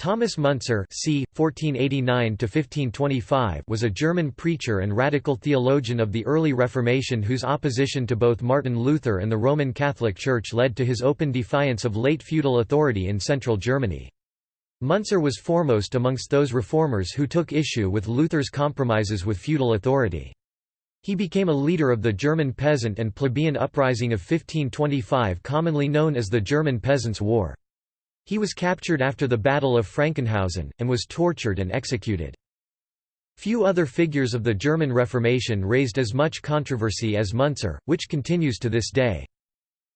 Thomas Munzer c. 1489 was a German preacher and radical theologian of the early Reformation whose opposition to both Martin Luther and the Roman Catholic Church led to his open defiance of late feudal authority in central Germany. Munzer was foremost amongst those reformers who took issue with Luther's compromises with feudal authority. He became a leader of the German peasant and plebeian uprising of 1525 commonly known as the German Peasants' War. He was captured after the Battle of Frankenhausen, and was tortured and executed. Few other figures of the German Reformation raised as much controversy as Munzer, which continues to this day.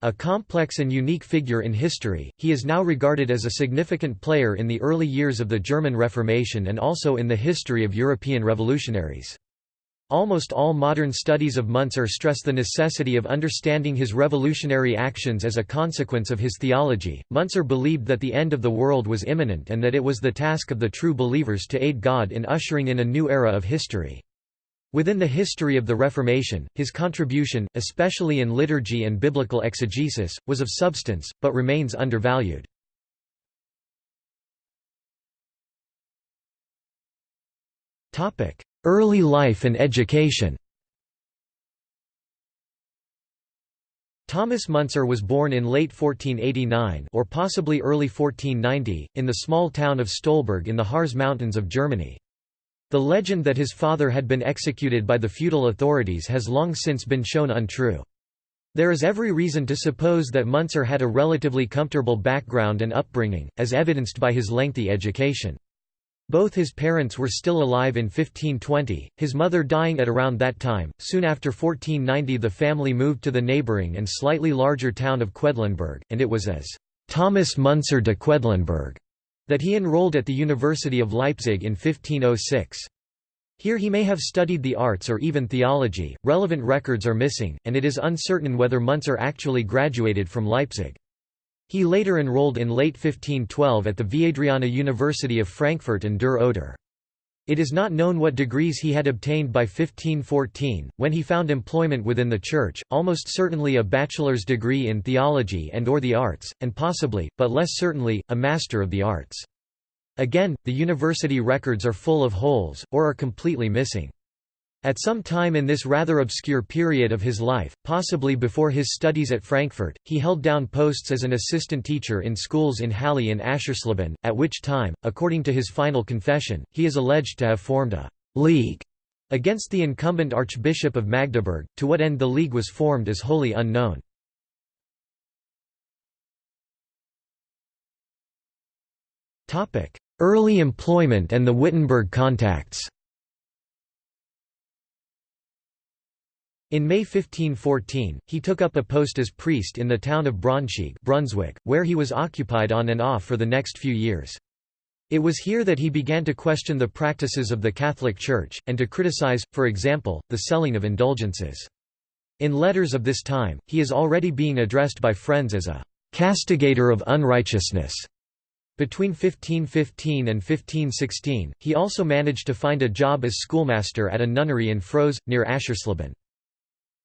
A complex and unique figure in history, he is now regarded as a significant player in the early years of the German Reformation and also in the history of European revolutionaries. Almost all modern studies of Munzer stress the necessity of understanding his revolutionary actions as a consequence of his theology. Munzer believed that the end of the world was imminent and that it was the task of the true believers to aid God in ushering in a new era of history. Within the history of the Reformation, his contribution, especially in liturgy and biblical exegesis, was of substance, but remains undervalued. Early life and education Thomas Müntzer was born in late 1489 or possibly early 1490, in the small town of Stolberg in the Harz Mountains of Germany. The legend that his father had been executed by the feudal authorities has long since been shown untrue. There is every reason to suppose that Müntzer had a relatively comfortable background and upbringing, as evidenced by his lengthy education. Both his parents were still alive in 1520, his mother dying at around that time. Soon after 1490, the family moved to the neighboring and slightly larger town of Quedlinburg, and it was as Thomas Munzer de Quedlinburg that he enrolled at the University of Leipzig in 1506. Here he may have studied the arts or even theology, relevant records are missing, and it is uncertain whether Munzer actually graduated from Leipzig. He later enrolled in late 1512 at the Viadriana University of Frankfurt an der Oder. It is not known what degrees he had obtained by 1514, when he found employment within the Church, almost certainly a bachelor's degree in theology and or the arts, and possibly, but less certainly, a Master of the Arts. Again, the university records are full of holes, or are completely missing. At some time in this rather obscure period of his life, possibly before his studies at Frankfurt, he held down posts as an assistant teacher in schools in Halle and Aschersleben, at which time, according to his final confession, he is alleged to have formed a «league» against the incumbent Archbishop of Magdeburg, to what end the league was formed is wholly unknown. Early employment and the Wittenberg contacts In May 1514, he took up a post as priest in the town of Braunschweig Brunswick, where he was occupied on and off for the next few years. It was here that he began to question the practices of the Catholic Church, and to criticize, for example, the selling of indulgences. In letters of this time, he is already being addressed by friends as a «castigator of unrighteousness». Between 1515 and 1516, he also managed to find a job as schoolmaster at a nunnery in Frose, near Aschersleben.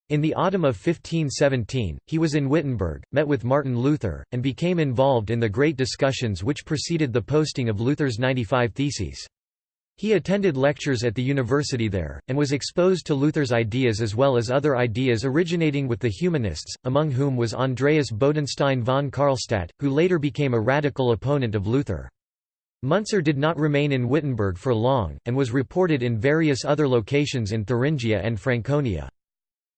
In the autumn of 1517, he was in Wittenberg, met with Martin Luther, and became involved in the great discussions which preceded the posting of Luther's 95 Theses. He attended lectures at the university there, and was exposed to Luther's ideas as well as other ideas originating with the humanists, among whom was Andreas Bodenstein von Karlstadt, who later became a radical opponent of Luther. Munzer did not remain in Wittenberg for long, and was reported in various other locations in Thuringia and Franconia.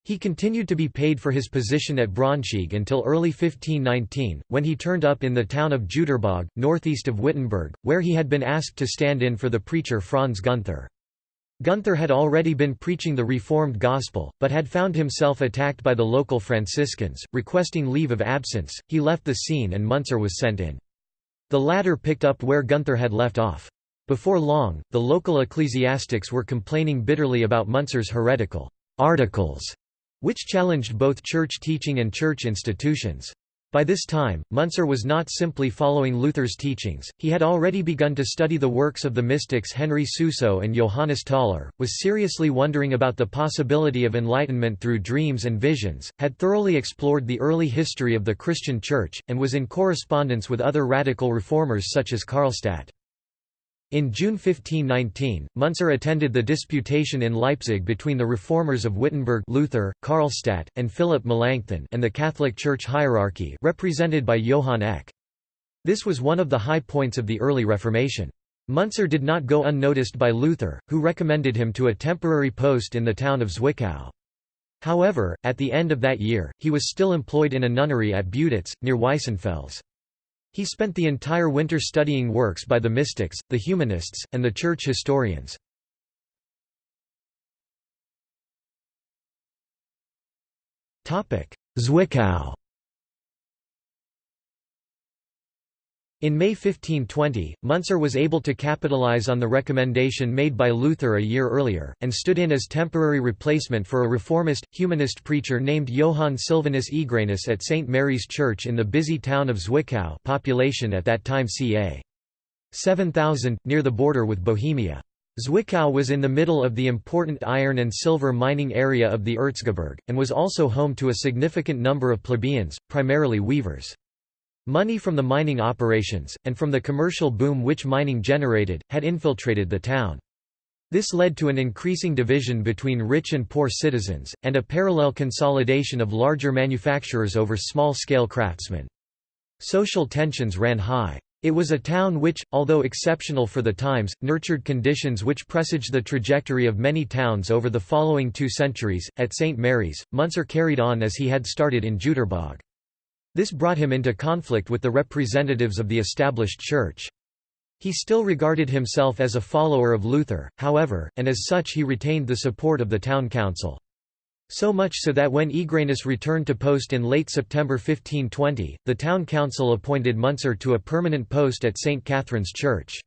He continued to be paid for his position at Braunschweig until early 1519, when he turned up in the town of Jüterbog, northeast of Wittenberg, where he had been asked to stand in for the preacher Franz Gunther. Gunther had already been preaching the Reformed gospel, but had found himself attacked by the local Franciscans, requesting leave of absence. He left the scene and Munzer was sent in. The latter picked up where Gunther had left off. Before long, the local ecclesiastics were complaining bitterly about Munzer's heretical articles which challenged both church teaching and church institutions. By this time, Munzer was not simply following Luther's teachings, he had already begun to study the works of the mystics Henry Suso and Johannes Tauler, was seriously wondering about the possibility of enlightenment through dreams and visions, had thoroughly explored the early history of the Christian Church, and was in correspondence with other radical reformers such as Karlstadt. In June 1519, Munzer attended the disputation in Leipzig between the reformers of Wittenberg Luther, Karlstadt, and Philip Melanchthon and the Catholic Church hierarchy represented by Johann Eck. This was one of the high points of the early Reformation. Munzer did not go unnoticed by Luther, who recommended him to a temporary post in the town of Zwickau. However, at the end of that year, he was still employed in a nunnery at Beuditz, near Weissenfels. He spent the entire winter studying works by the mystics, the humanists, and the church historians. Zwickau In May 1520, Munzer was able to capitalize on the recommendation made by Luther a year earlier, and stood in as temporary replacement for a reformist, humanist preacher named Johann Silvanus Egranus at St. Mary's Church in the busy town of Zwickau population at that time ca. 7,000, near the border with Bohemia. Zwickau was in the middle of the important iron and silver mining area of the Erzgebirge, and was also home to a significant number of plebeians, primarily weavers. Money from the mining operations, and from the commercial boom which mining generated, had infiltrated the town. This led to an increasing division between rich and poor citizens, and a parallel consolidation of larger manufacturers over small-scale craftsmen. Social tensions ran high. It was a town which, although exceptional for the times, nurtured conditions which presaged the trajectory of many towns over the following two centuries. At St. Mary's, Munzer carried on as he had started in Jüterbog. This brought him into conflict with the representatives of the established church. He still regarded himself as a follower of Luther, however, and as such he retained the support of the town council. So much so that when Egranus returned to post in late September 1520, the town council appointed Munzer to a permanent post at St. Catherine's Church.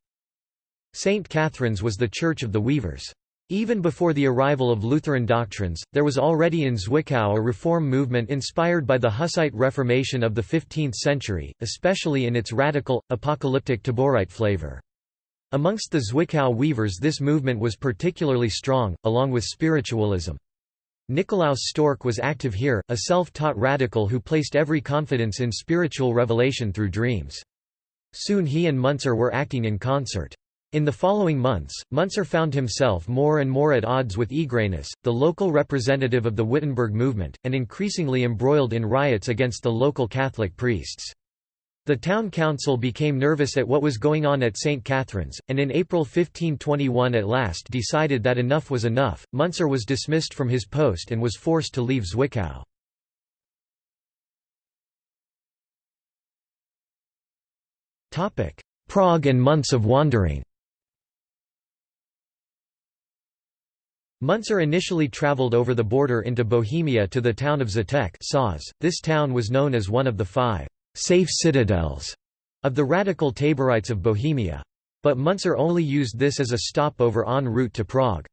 St. Catherine's was the church of the weavers. Even before the arrival of Lutheran doctrines, there was already in Zwickau a reform movement inspired by the Hussite Reformation of the 15th century, especially in its radical, apocalyptic Taborite flavor. Amongst the Zwickau weavers this movement was particularly strong, along with spiritualism. Nikolaus Stork was active here, a self-taught radical who placed every confidence in spiritual revelation through dreams. Soon he and Munzer were acting in concert. In the following months, Munzer found himself more and more at odds with Egranus, the local representative of the Wittenberg movement, and increasingly embroiled in riots against the local Catholic priests. The town council became nervous at what was going on at St. Catherine's, and in April 1521 at last decided that enough was enough. Munzer was dismissed from his post and was forced to leave Zwickau. Prague and months of wandering Munzer initially travelled over the border into Bohemia to the town of Žatec This town was known as one of the five «safe citadels» of the radical Taborites of Bohemia. But Munzer only used this as a stopover en route to Prague.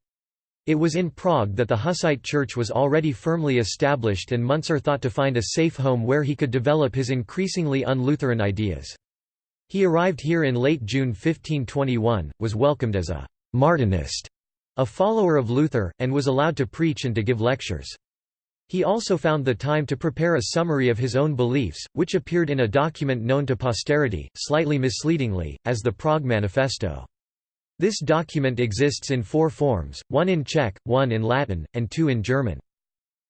It was in Prague that the Hussite Church was already firmly established and Munzer thought to find a safe home where he could develop his increasingly un-Lutheran ideas. He arrived here in late June 1521, was welcomed as a «Martinist» a follower of Luther, and was allowed to preach and to give lectures. He also found the time to prepare a summary of his own beliefs, which appeared in a document known to posterity, slightly misleadingly, as the Prague Manifesto. This document exists in four forms, one in Czech, one in Latin, and two in German.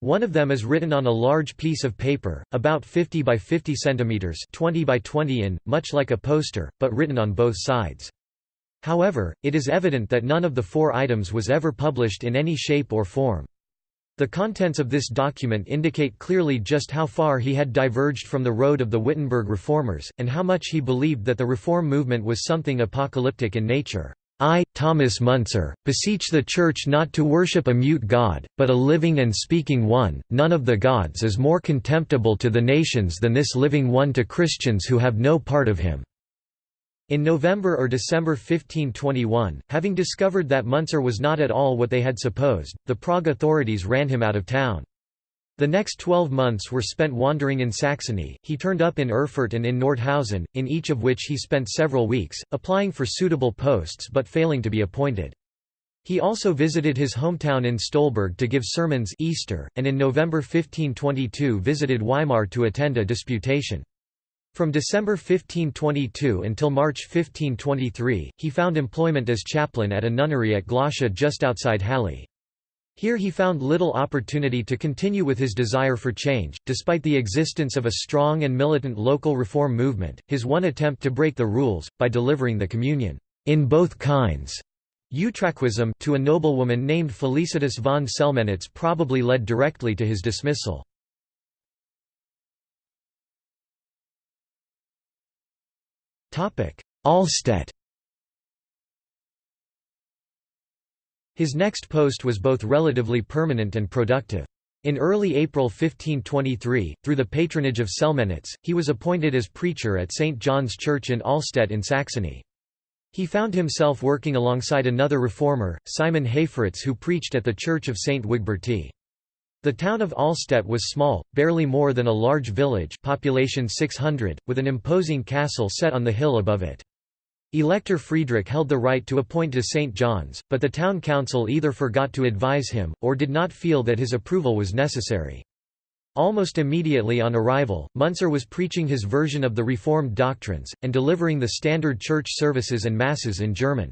One of them is written on a large piece of paper, about 50 by 50 centimeters, 20 by 20 in, much like a poster, but written on both sides. However, it is evident that none of the four items was ever published in any shape or form. The contents of this document indicate clearly just how far he had diverged from the road of the Wittenberg reformers, and how much he believed that the reform movement was something apocalyptic in nature. I, Thomas Munzer, beseech the Church not to worship a mute God, but a living and speaking one. None of the gods is more contemptible to the nations than this living one to Christians who have no part of him. In November or December 1521, having discovered that Munzer was not at all what they had supposed, the Prague authorities ran him out of town. The next twelve months were spent wandering in Saxony, he turned up in Erfurt and in Nordhausen, in each of which he spent several weeks, applying for suitable posts but failing to be appointed. He also visited his hometown in Stolberg to give sermons Easter, and in November 1522 visited Weimar to attend a disputation. From December 1522 until March 1523, he found employment as chaplain at a nunnery at Glaucha just outside Halle. Here he found little opportunity to continue with his desire for change, despite the existence of a strong and militant local reform movement. His one attempt to break the rules, by delivering the communion in both kinds Utraquism to a noblewoman named Felicitas von Selmenitz probably led directly to his dismissal. Allstedt His next post was both relatively permanent and productive. In early April 1523, through the patronage of Selmenitz, he was appointed as preacher at St. John's Church in Allstedt in Saxony. He found himself working alongside another reformer, Simon Haferitz who preached at the Church of St. Wigberti. The town of Allstedt was small, barely more than a large village population 600, with an imposing castle set on the hill above it. Elector Friedrich held the right to appoint to St. John's, but the town council either forgot to advise him, or did not feel that his approval was necessary. Almost immediately on arrival, Munzer was preaching his version of the Reformed doctrines, and delivering the standard church services and masses in German.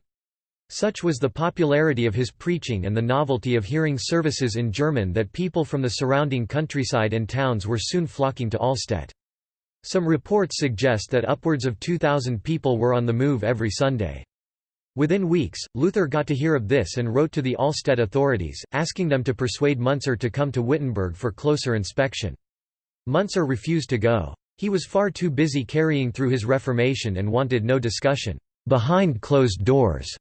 Such was the popularity of his preaching and the novelty of hearing services in German that people from the surrounding countryside and towns were soon flocking to Allstedt. Some reports suggest that upwards of 2,000 people were on the move every Sunday. Within weeks, Luther got to hear of this and wrote to the Allstedt authorities, asking them to persuade Munzer to come to Wittenberg for closer inspection. Munzer refused to go. He was far too busy carrying through his Reformation and wanted no discussion behind closed doors.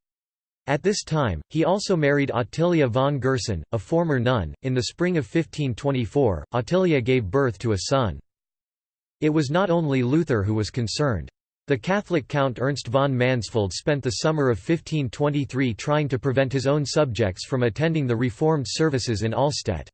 At this time, he also married Ottilia von Gerson, a former nun. In the spring of 1524, Ottilia gave birth to a son. It was not only Luther who was concerned. The Catholic Count Ernst von Mansfeld spent the summer of 1523 trying to prevent his own subjects from attending the Reformed services in Allstedt.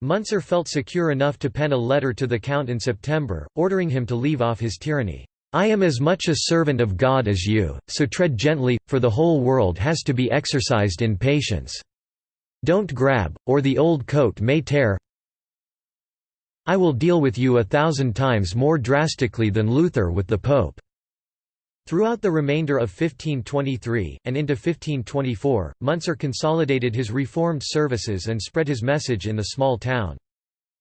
Munzer felt secure enough to pen a letter to the Count in September, ordering him to leave off his tyranny. I am as much a servant of God as you, so tread gently, for the whole world has to be exercised in patience. Don't grab, or the old coat may tear. I will deal with you a thousand times more drastically than Luther with the Pope." Throughout the remainder of 1523, and into 1524, Munzer consolidated his reformed services and spread his message in the small town.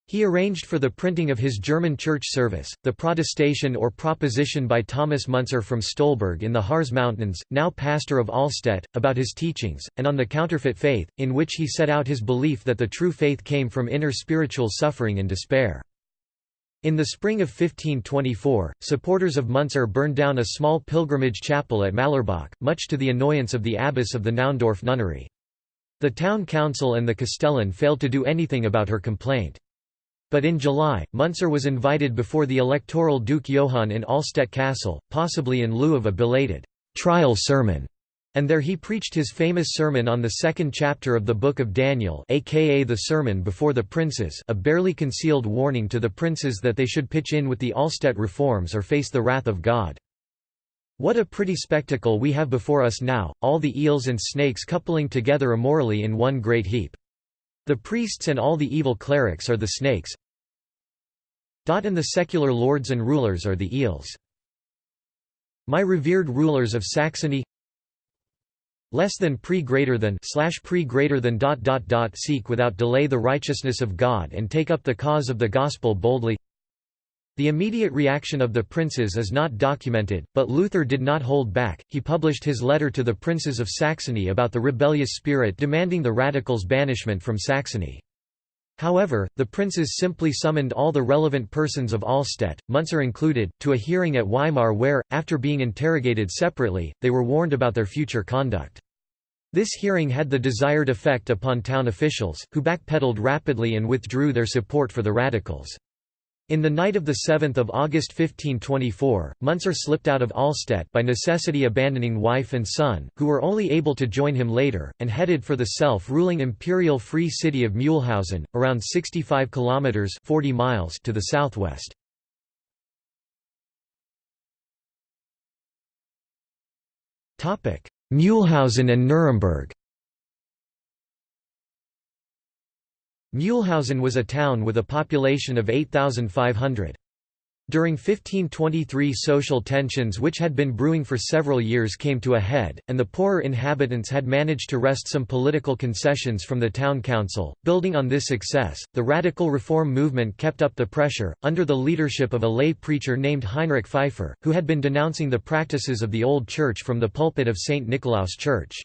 He arranged for the printing of his German church service, the Protestation or Proposition by Thomas Munzer from Stolberg in the Harz Mountains, now pastor of Allstedt, about his teachings, and on the counterfeit faith, in which he set out his belief that the true faith came from inner spiritual suffering and despair. In the spring of 1524, supporters of Munzer burned down a small pilgrimage chapel at Mallerbach, much to the annoyance of the abbess of the Naundorf nunnery. The town council and the castellan failed to do anything about her complaint. But in July, Munzer was invited before the electoral Duke Johann in Allstedt Castle, possibly in lieu of a belated trial sermon, and there he preached his famous sermon on the second chapter of the Book of Daniel aka the Sermon Before the Princes a barely concealed warning to the princes that they should pitch in with the Allstedt reforms or face the wrath of God. What a pretty spectacle we have before us now, all the eels and snakes coupling together immorally in one great heap. The priests and all the evil clerics are the snakes and the secular lords and rulers are the eels. My revered rulers of Saxony less than pre greater than slash pre greater than dot dot dot seek without delay the righteousness of God and take up the cause of the gospel boldly the immediate reaction of the princes is not documented, but Luther did not hold back, he published his letter to the princes of Saxony about the rebellious spirit demanding the radicals' banishment from Saxony. However, the princes simply summoned all the relevant persons of Allstedt, Munzer included, to a hearing at Weimar where, after being interrogated separately, they were warned about their future conduct. This hearing had the desired effect upon town officials, who backpedaled rapidly and withdrew their support for the radicals. In the night of 7 August 1524, Munzer slipped out of Allstedt by necessity abandoning wife and son, who were only able to join him later, and headed for the self-ruling imperial free city of Mühlhausen, around 65 kilometers 40 miles to the southwest. Mühlhausen and Nuremberg. Mühlhausen was a town with a population of 8,500. During 1523 social tensions which had been brewing for several years came to a head, and the poorer inhabitants had managed to wrest some political concessions from the town council. Building on this success, the radical reform movement kept up the pressure, under the leadership of a lay preacher named Heinrich Pfeiffer, who had been denouncing the practices of the old church from the pulpit of St. Nicolaus Church.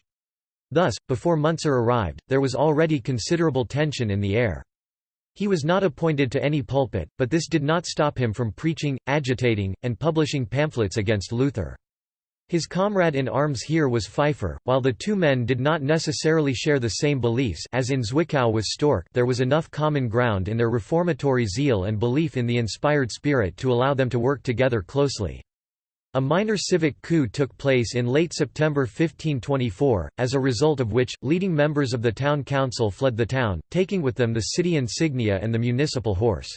Thus, before Munzer arrived, there was already considerable tension in the air. He was not appointed to any pulpit, but this did not stop him from preaching, agitating, and publishing pamphlets against Luther. His comrade in arms here was Pfeiffer, while the two men did not necessarily share the same beliefs as in Zwickau with Storck there was enough common ground in their reformatory zeal and belief in the inspired spirit to allow them to work together closely. A minor civic coup took place in late September 1524, as a result of which, leading members of the town council fled the town, taking with them the city insignia and the municipal horse.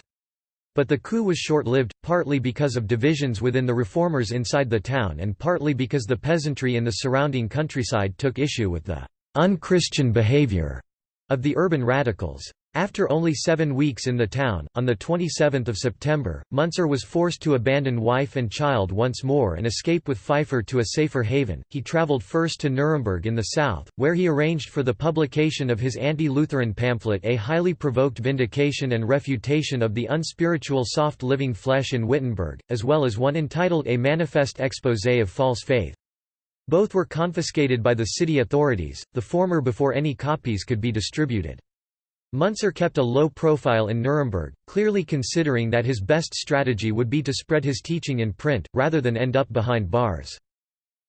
But the coup was short-lived, partly because of divisions within the reformers inside the town and partly because the peasantry in the surrounding countryside took issue with the «unchristian behavior» of the urban radicals. After only seven weeks in the town, on 27 September, Munzer was forced to abandon wife and child once more and escape with Pfeiffer to a safer haven. He travelled first to Nuremberg in the south, where he arranged for the publication of his anti-Lutheran pamphlet A Highly Provoked Vindication and Refutation of the Unspiritual Soft Living Flesh in Wittenberg, as well as one entitled A Manifest Exposé of False Faith. Both were confiscated by the city authorities, the former before any copies could be distributed. Muntzer kept a low profile in Nuremberg, clearly considering that his best strategy would be to spread his teaching in print, rather than end up behind bars.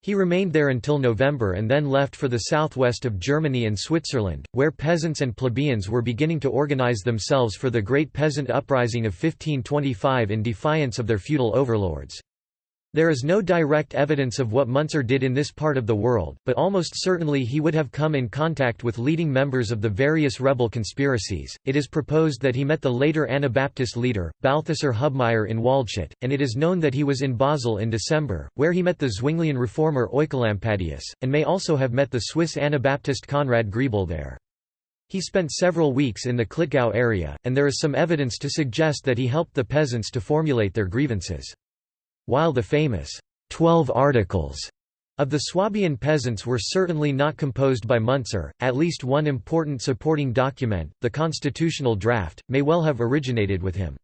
He remained there until November and then left for the southwest of Germany and Switzerland, where peasants and plebeians were beginning to organize themselves for the Great Peasant Uprising of 1525 in defiance of their feudal overlords. There is no direct evidence of what Munzer did in this part of the world, but almost certainly he would have come in contact with leading members of the various rebel conspiracies. It is proposed that he met the later Anabaptist leader, Balthasar Hubmaier in Waldshut, and it is known that he was in Basel in December, where he met the Zwinglian reformer Oecolampadius, and may also have met the Swiss Anabaptist Conrad Grebel there. He spent several weeks in the Klettgau area, and there is some evidence to suggest that he helped the peasants to formulate their grievances. While the famous Twelve Articles of the Swabian peasants were certainly not composed by Munzer, at least one important supporting document, the constitutional draft, may well have originated with him.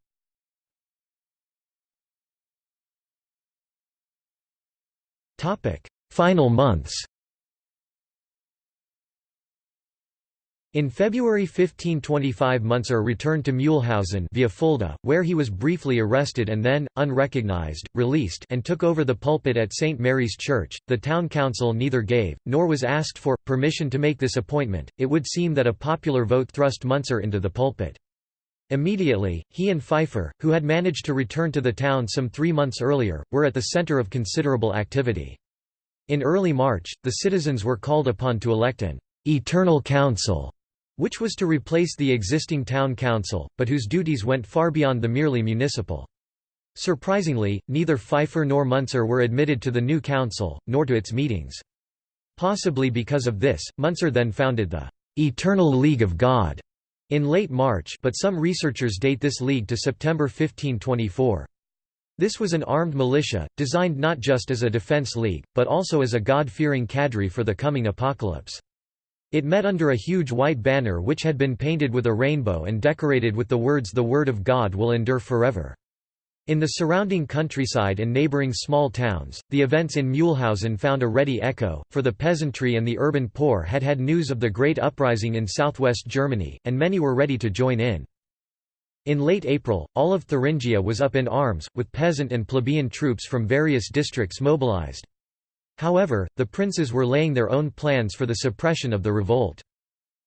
Final months In February 1525 Munzer returned to Mühlhausen via Fulda, where he was briefly arrested and then, unrecognized, released and took over the pulpit at St. Mary's Church. The town council neither gave, nor was asked for, permission to make this appointment. It would seem that a popular vote thrust Munzer into the pulpit. Immediately, he and Pfeiffer, who had managed to return to the town some three months earlier, were at the center of considerable activity. In early March, the citizens were called upon to elect an «eternal council» which was to replace the existing town council, but whose duties went far beyond the merely municipal. Surprisingly, neither Pfeiffer nor Muntzer were admitted to the new council, nor to its meetings. Possibly because of this, Muntzer then founded the «Eternal League of God» in late March but some researchers date this league to September 1524. This was an armed militia, designed not just as a defense league, but also as a God-fearing cadre for the coming apocalypse. It met under a huge white banner which had been painted with a rainbow and decorated with the words The Word of God will endure forever. In the surrounding countryside and neighboring small towns, the events in Mühlhausen found a ready echo, for the peasantry and the urban poor had had news of the great uprising in southwest Germany, and many were ready to join in. In late April, all of Thuringia was up in arms, with peasant and plebeian troops from various districts mobilized. However, the princes were laying their own plans for the suppression of the revolt.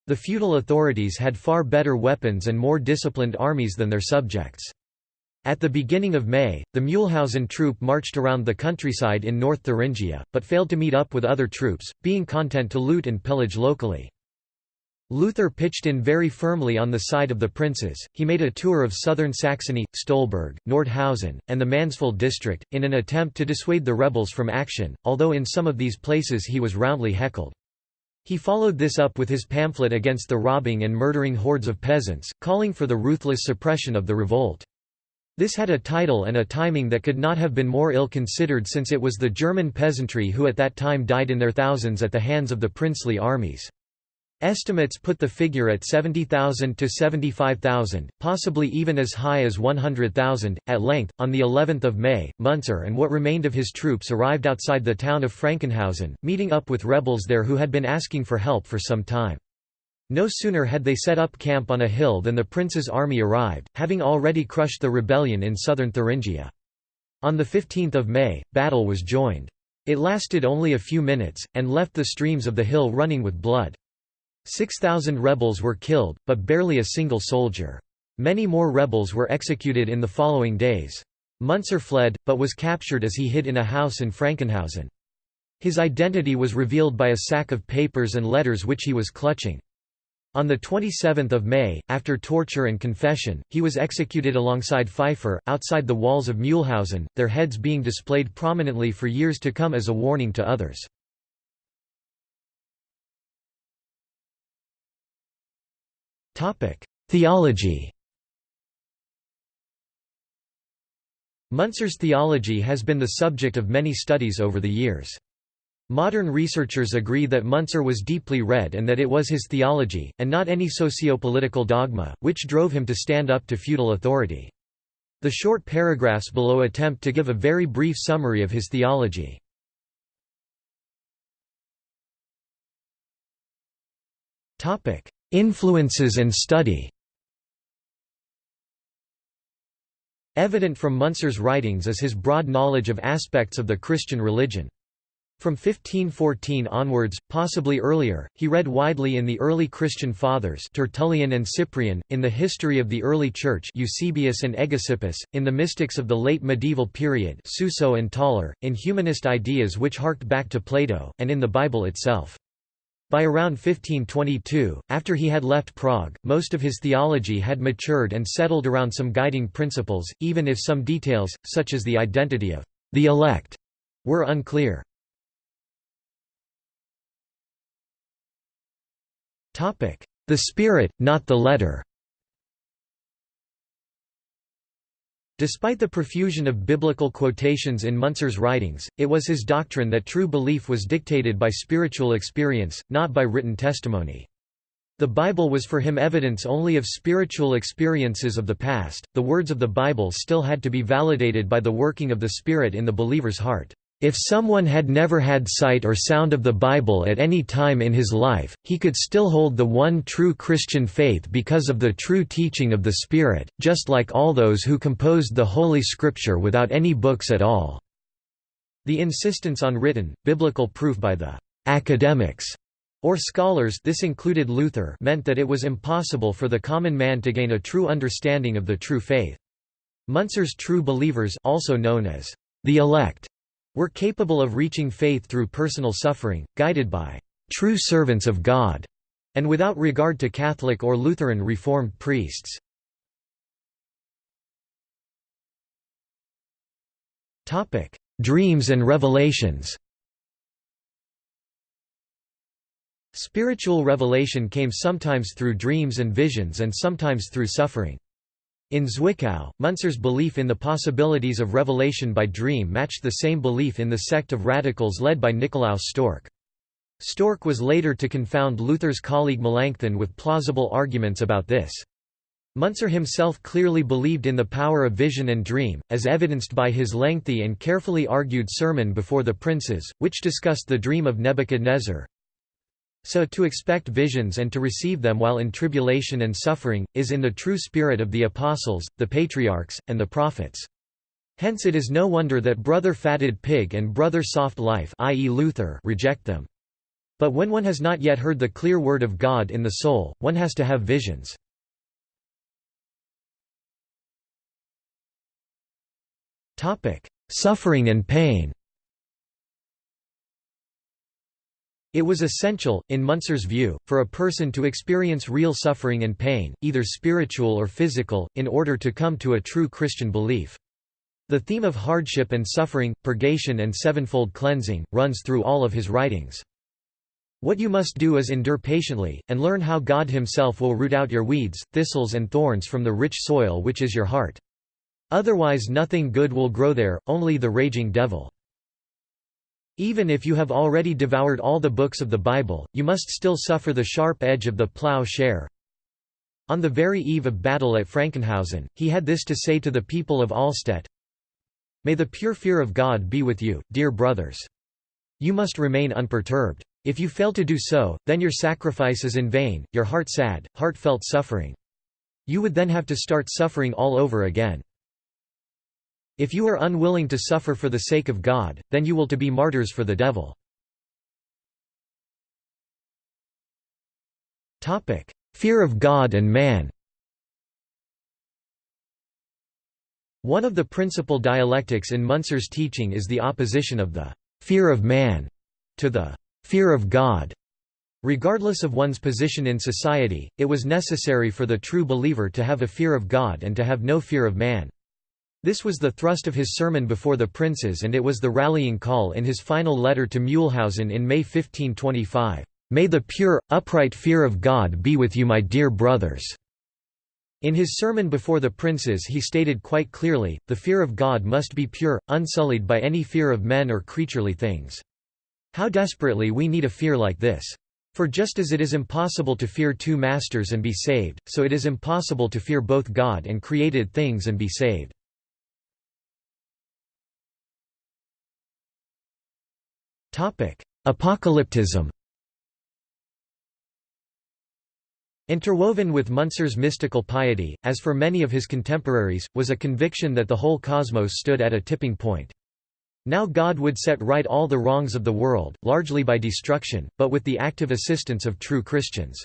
The feudal authorities had far better weapons and more disciplined armies than their subjects. At the beginning of May, the Mühlhausen troop marched around the countryside in North Thuringia, but failed to meet up with other troops, being content to loot and pillage locally. Luther pitched in very firmly on the side of the princes, he made a tour of southern Saxony, Stolberg, Nordhausen, and the Mansfeld district, in an attempt to dissuade the rebels from action, although in some of these places he was roundly heckled. He followed this up with his pamphlet against the robbing and murdering hordes of peasants, calling for the ruthless suppression of the revolt. This had a title and a timing that could not have been more ill-considered since it was the German peasantry who at that time died in their thousands at the hands of the princely armies. Estimates put the figure at 70,000 to 75,000, possibly even as high as 100,000. At length, on the 11th of May, Munzer and what remained of his troops arrived outside the town of Frankenhausen, meeting up with rebels there who had been asking for help for some time. No sooner had they set up camp on a hill than the prince's army arrived, having already crushed the rebellion in southern Thuringia. On 15 May, battle was joined. It lasted only a few minutes, and left the streams of the hill running with blood. 6,000 rebels were killed, but barely a single soldier. Many more rebels were executed in the following days. Munzer fled, but was captured as he hid in a house in Frankenhausen. His identity was revealed by a sack of papers and letters which he was clutching. On 27 May, after torture and confession, he was executed alongside Pfeiffer, outside the walls of Mühlhausen, their heads being displayed prominently for years to come as a warning to others. Theology Muntzer's theology has been the subject of many studies over the years. Modern researchers agree that Muntzer was deeply read and that it was his theology, and not any socio-political dogma, which drove him to stand up to feudal authority. The short paragraphs below attempt to give a very brief summary of his theology. Influences and study Evident from Muntzer's writings is his broad knowledge of aspects of the Christian religion. From 1514 onwards, possibly earlier, he read widely in the early Christian fathers Tertullian and Cyprian, in the history of the early Church Eusebius and Hegesippus, in the mystics of the late medieval period Suso and Tauler, in humanist ideas which harked back to Plato, and in the Bible itself. By around 1522, after he had left Prague, most of his theology had matured and settled around some guiding principles, even if some details, such as the identity of the elect, were unclear. The spirit, not the letter Despite the profusion of biblical quotations in Munzer's writings, it was his doctrine that true belief was dictated by spiritual experience, not by written testimony. The Bible was for him evidence only of spiritual experiences of the past, the words of the Bible still had to be validated by the working of the Spirit in the believer's heart. If someone had never had sight or sound of the Bible at any time in his life, he could still hold the one true Christian faith because of the true teaching of the Spirit, just like all those who composed the Holy Scripture without any books at all." The insistence on written, biblical proof by the «academics» or scholars this included Luther meant that it was impossible for the common man to gain a true understanding of the true faith. Muntzer's true believers also known as the elect were capable of reaching faith through personal suffering, guided by true servants of God, and without regard to Catholic or Lutheran Reformed priests. Dreams and revelations Spiritual revelation came sometimes through dreams and visions and sometimes through suffering. In Zwickau, Munzer's belief in the possibilities of revelation by dream matched the same belief in the sect of radicals led by Nikolaus Storck. Storck was later to confound Luther's colleague Melanchthon with plausible arguments about this. Munzer himself clearly believed in the power of vision and dream, as evidenced by his lengthy and carefully argued sermon before the princes, which discussed the dream of Nebuchadnezzar, so to expect visions and to receive them while in tribulation and suffering, is in the true spirit of the apostles, the patriarchs, and the prophets. Hence it is no wonder that Brother Fatted Pig and Brother Soft Life i.e. Luther reject them. But when one has not yet heard the clear word of God in the soul, one has to have visions. Suffering and pain It was essential, in Muntzer's view, for a person to experience real suffering and pain, either spiritual or physical, in order to come to a true Christian belief. The theme of hardship and suffering, purgation and sevenfold cleansing, runs through all of his writings. What you must do is endure patiently, and learn how God himself will root out your weeds, thistles and thorns from the rich soil which is your heart. Otherwise nothing good will grow there, only the raging devil. Even if you have already devoured all the books of the Bible, you must still suffer the sharp edge of the plough share. On the very eve of battle at Frankenhausen, he had this to say to the people of Allstedt, May the pure fear of God be with you, dear brothers. You must remain unperturbed. If you fail to do so, then your sacrifice is in vain, your heart sad, heartfelt suffering. You would then have to start suffering all over again. If you are unwilling to suffer for the sake of God, then you will to be martyrs for the devil. Fear of God and man One of the principal dialectics in Munzer's teaching is the opposition of the «fear of man» to the «fear of God». Regardless of one's position in society, it was necessary for the true believer to have a fear of God and to have no fear of man. This was the thrust of his sermon before the princes and it was the rallying call in his final letter to Mühlhausen in May 1525. "'May the pure, upright fear of God be with you my dear brothers." In his sermon before the princes he stated quite clearly, the fear of God must be pure, unsullied by any fear of men or creaturely things. How desperately we need a fear like this. For just as it is impossible to fear two masters and be saved, so it is impossible to fear both God and created things and be saved. Apocalypticism Interwoven with Munzer's mystical piety, as for many of his contemporaries, was a conviction that the whole cosmos stood at a tipping point. Now God would set right all the wrongs of the world, largely by destruction, but with the active assistance of true Christians.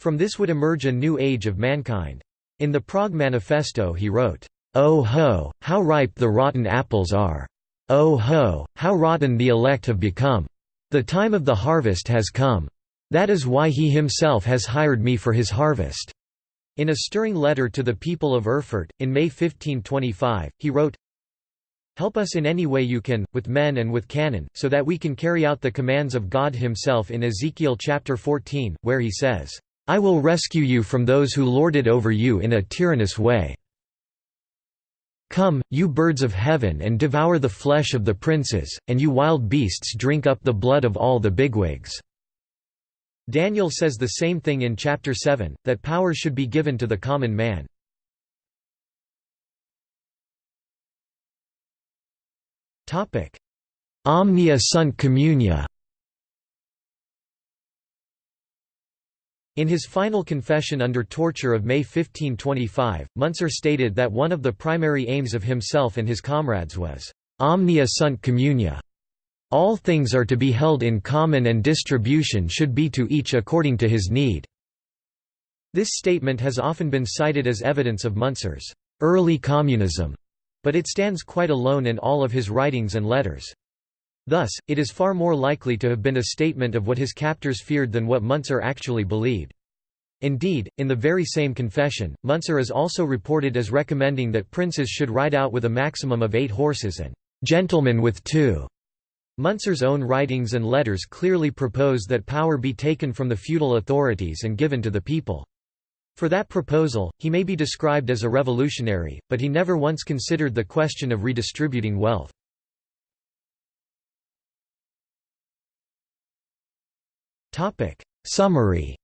From this would emerge a new age of mankind. In the Prague Manifesto he wrote, "'Oh ho, how ripe the rotten apples are! Oh ho, how rotten the elect have become! The time of the harvest has come. That is why he himself has hired me for his harvest." In a stirring letter to the people of Erfurt, in May 1525, he wrote, Help us in any way you can, with men and with cannon, so that we can carry out the commands of God himself in Ezekiel chapter 14, where he says, I will rescue you from those who lord it over you in a tyrannous way. Come, you birds of heaven and devour the flesh of the princes, and you wild beasts drink up the blood of all the bigwigs." Daniel says the same thing in chapter 7, that power should be given to the common man. Omnia sunt communia In his final confession under torture of May 1525, Munzer stated that one of the primary aims of himself and his comrades was, "'omnia sunt communia' all things are to be held in common and distribution should be to each according to his need." This statement has often been cited as evidence of Munzer's early communism, but it stands quite alone in all of his writings and letters. Thus, it is far more likely to have been a statement of what his captors feared than what Munzer actually believed. Indeed, in the very same confession, Munzer is also reported as recommending that princes should ride out with a maximum of eight horses and gentlemen with two. Munzer's own writings and letters clearly propose that power be taken from the feudal authorities and given to the people. For that proposal, he may be described as a revolutionary, but he never once considered the question of redistributing wealth. Summary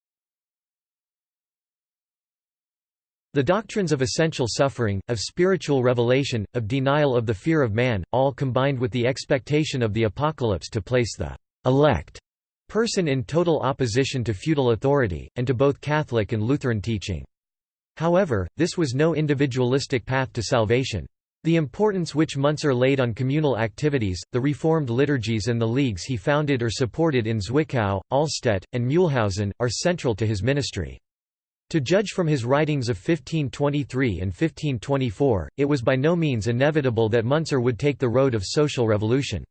The doctrines of essential suffering, of spiritual revelation, of denial of the fear of man, all combined with the expectation of the apocalypse to place the elect person in total opposition to feudal authority, and to both Catholic and Lutheran teaching. However, this was no individualistic path to salvation. The importance which Munzer laid on communal activities, the reformed liturgies and the leagues he founded or supported in Zwickau, Allstedt, and Mühlhausen, are central to his ministry. To judge from his writings of 1523 and 1524, it was by no means inevitable that Munzer would take the road of social revolution.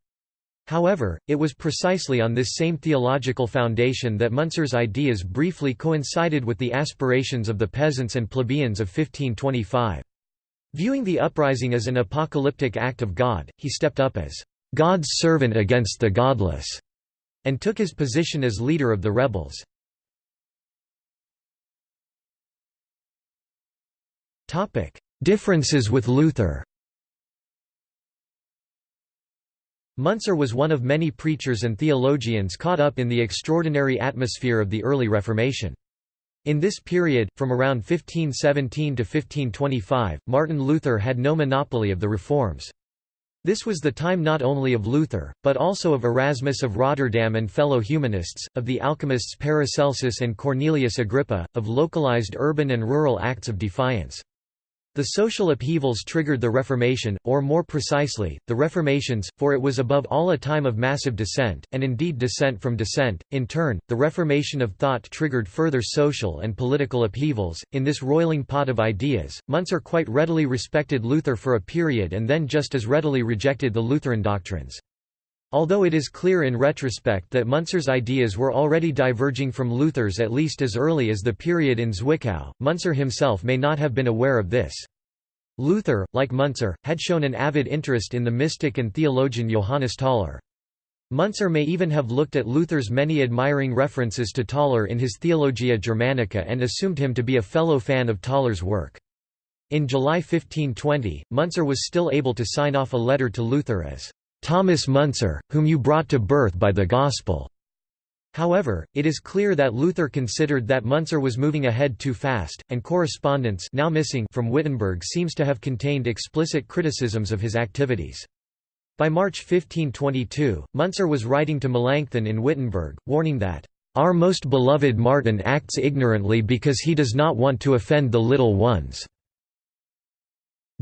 However, it was precisely on this same theological foundation that Munzer's ideas briefly coincided with the aspirations of the peasants and plebeians of 1525. Viewing the uprising as an apocalyptic act of God, he stepped up as God's servant against the godless, and took his position as leader of the rebels. Differences with Luther Munzer was one of many preachers and theologians caught up in the extraordinary atmosphere of the early Reformation. In this period, from around 1517 to 1525, Martin Luther had no monopoly of the reforms. This was the time not only of Luther, but also of Erasmus of Rotterdam and fellow humanists, of the alchemists Paracelsus and Cornelius Agrippa, of localized urban and rural acts of defiance. The social upheavals triggered the Reformation, or more precisely, the Reformations, for it was above all a time of massive dissent, and indeed dissent from dissent. In turn, the Reformation of thought triggered further social and political upheavals. In this roiling pot of ideas, Munzer quite readily respected Luther for a period and then just as readily rejected the Lutheran doctrines. Although it is clear in retrospect that Munzer's ideas were already diverging from Luther's at least as early as the period in Zwickau, Munzer himself may not have been aware of this. Luther, like Munzer, had shown an avid interest in the mystic and theologian Johannes Tauler. Munzer may even have looked at Luther's many admiring references to Tauler in his Theologia Germanica and assumed him to be a fellow fan of Tauler's work. In July 1520, Munzer was still able to sign off a letter to Luther as Thomas Munzer, whom you brought to birth by the Gospel. However, it is clear that Luther considered that Munzer was moving ahead too fast, and correspondence now missing from Wittenberg seems to have contained explicit criticisms of his activities. By March 1522, Munzer was writing to Melanchthon in Wittenberg, warning that, "...our most beloved Martin acts ignorantly because he does not want to offend the little ones.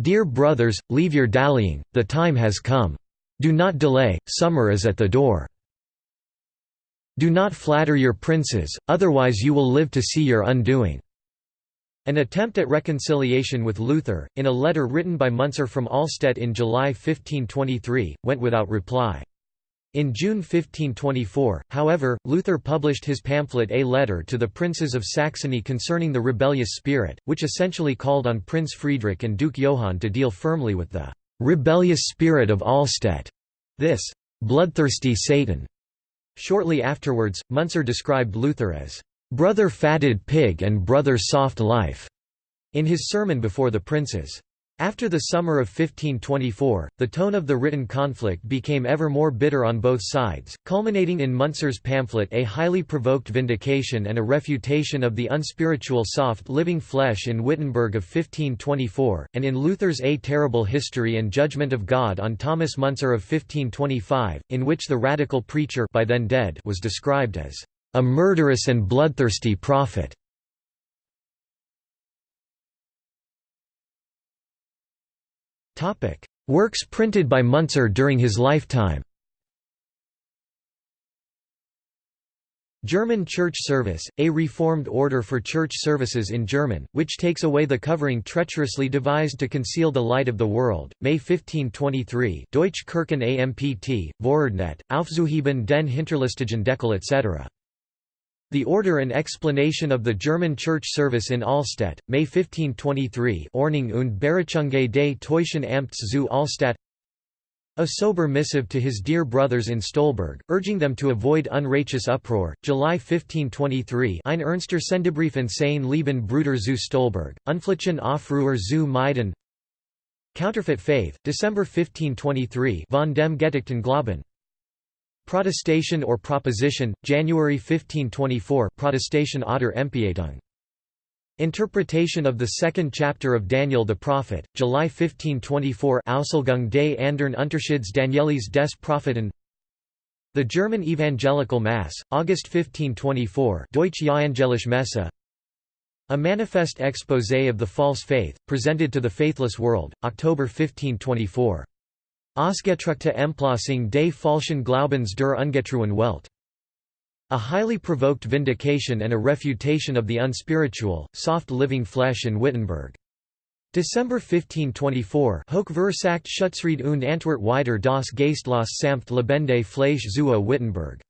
Dear brothers, leave your dallying, the time has come. Do not delay, summer is at the door. Do not flatter your princes, otherwise you will live to see your undoing." An attempt at reconciliation with Luther, in a letter written by Munzer from Allstedt in July 1523, went without reply. In June 1524, however, Luther published his pamphlet A Letter to the Princes of Saxony concerning the rebellious spirit, which essentially called on Prince Friedrich and Duke Johann to deal firmly with the rebellious spirit of Allstedt, this bloodthirsty Satan. Shortly afterwards, Munzer described Luther as brother fatted pig and brother soft life in his sermon before the princes. After the summer of 1524, the tone of the written conflict became ever more bitter on both sides, culminating in Munzer's pamphlet A Highly Provoked Vindication and a Refutation of the Unspiritual Soft Living Flesh in Wittenberg of 1524, and in Luther's A Terrible History and Judgment of God on Thomas Munzer of 1525, in which the radical preacher by then dead was described as a murderous and bloodthirsty prophet. Works printed by Munzer during his lifetime. German Church Service, a reformed order for church services in German, which takes away the covering treacherously devised to conceal the light of the world, May 1523 Deutsche Kirchen AMPT, Vorordnet, Aufzuheben den Hinterlistigen Deckel etc. The Order and Explanation of the German Church Service in Allstedt, May 1523 Ordnung und Berechunge des Teutschen Amts zu Allstadt A sober missive to his dear brothers in Stolberg, urging them to avoid unrighteous uproar, July 1523 Ein ernster Sendebrief in Sein Lieben Bruder zu Stolberg, Unflichen Aufruhr zu Meiden. Counterfeit Faith, December 1523 von dem Gedeckten Glauben Protestation or Proposition, January 1524 Protestation oder Empietung. Interpretation of the second chapter of Daniel the Prophet, July 1524 Auslegung des anderen Unterschieds Danielis des Propheten. The German Evangelical Mass, August 1524 Deutsche Evangelische Messe. A Manifest Exposé of the False Faith, presented to the faithless world, October 1524 Ausgedruckte Emplassung des falschen Glaubens der ungetreuen Welt. A highly provoked vindication and a refutation of the unspiritual, soft living flesh in Wittenberg. December 1524 Hochversagt Schutzrede und Antwort wider das Geistlos samt lebende Fleisch zu Wittenberg.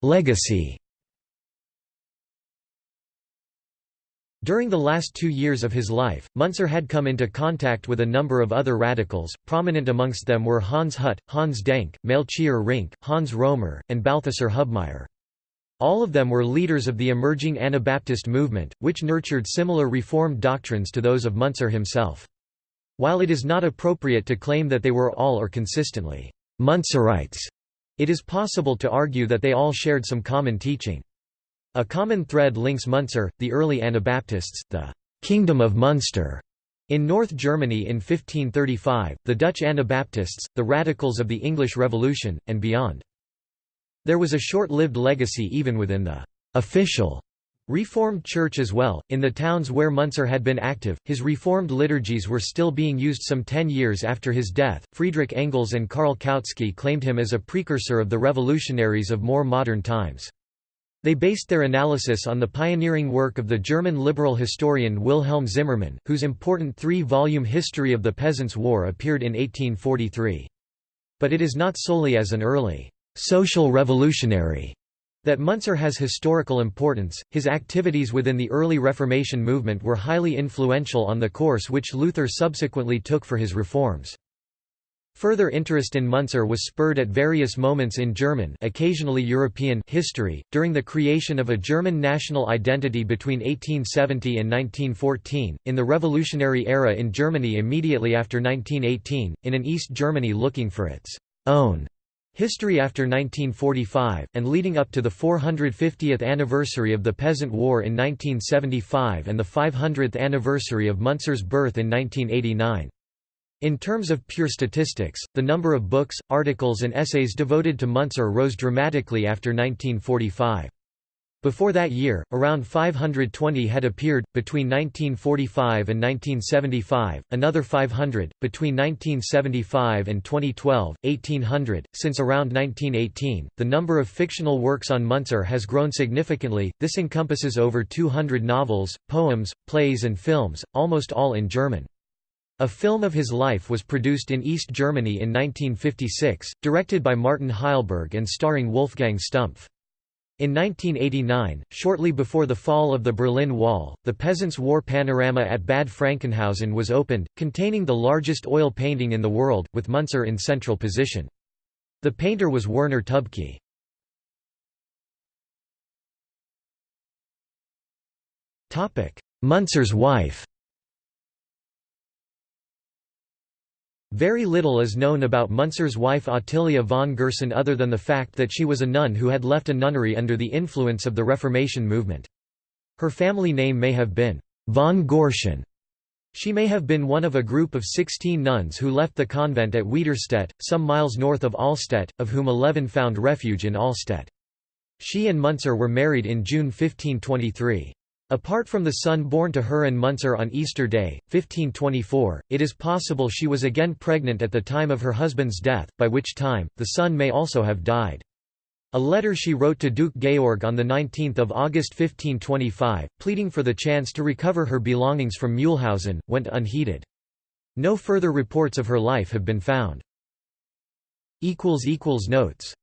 Legacy During the last two years of his life, Munzer had come into contact with a number of other radicals, prominent amongst them were Hans Hut, Hans Denck, Melchior Rinck, Hans Romer, and Balthasar Hubmaier. All of them were leaders of the emerging Anabaptist movement, which nurtured similar Reformed doctrines to those of Muntzer himself. While it is not appropriate to claim that they were all or consistently Muntzerites, it is possible to argue that they all shared some common teaching. A common thread links Muntzer, the early Anabaptists, the «Kingdom of Munster» in North Germany in 1535, the Dutch Anabaptists, the radicals of the English Revolution, and beyond. There was a short-lived legacy even within the «official» Reformed Church as well, in the towns where Munzer had been active, his Reformed liturgies were still being used some ten years after his death. Friedrich Engels and Karl Kautsky claimed him as a precursor of the revolutionaries of more modern times. They based their analysis on the pioneering work of the German liberal historian Wilhelm Zimmermann, whose important three-volume History of the Peasants' War appeared in 1843. But it is not solely as an early social revolutionary that Munzer has historical importance, his activities within the early Reformation movement were highly influential on the course which Luther subsequently took for his reforms. Further interest in Munzer was spurred at various moments in German occasionally European history, during the creation of a German national identity between 1870 and 1914, in the revolutionary era in Germany immediately after 1918, in an East Germany looking for its own History after 1945, and leading up to the 450th anniversary of the Peasant War in 1975 and the 500th anniversary of Munzer's birth in 1989. In terms of pure statistics, the number of books, articles and essays devoted to Muntzer rose dramatically after 1945. Before that year, around 520 had appeared, between 1945 and 1975, another 500, between 1975 and 2012, 1800. Since around 1918, the number of fictional works on Muntzer has grown significantly, this encompasses over 200 novels, poems, plays and films, almost all in German. A film of his life was produced in East Germany in 1956, directed by Martin Hellberg and starring Wolfgang Stumpf. In 1989, shortly before the fall of the Berlin Wall, the Peasants' War Panorama at Bad Frankenhausen was opened, containing the largest oil painting in the world, with Muntzer in central position. The painter was Werner Tubke. Muntzer's wife Very little is known about Muntzer's wife Ottilia von Gersen other than the fact that she was a nun who had left a nunnery under the influence of the Reformation movement. Her family name may have been von Gorschen. She may have been one of a group of 16 nuns who left the convent at Wiederstedt, some miles north of Allstedt, of whom 11 found refuge in Allstedt. She and Muntzer were married in June 1523. Apart from the son born to her and Muntzer on Easter Day, 1524, it is possible she was again pregnant at the time of her husband's death, by which time, the son may also have died. A letter she wrote to Duke Georg on 19 August 1525, pleading for the chance to recover her belongings from Mühlhausen, went unheeded. No further reports of her life have been found. Notes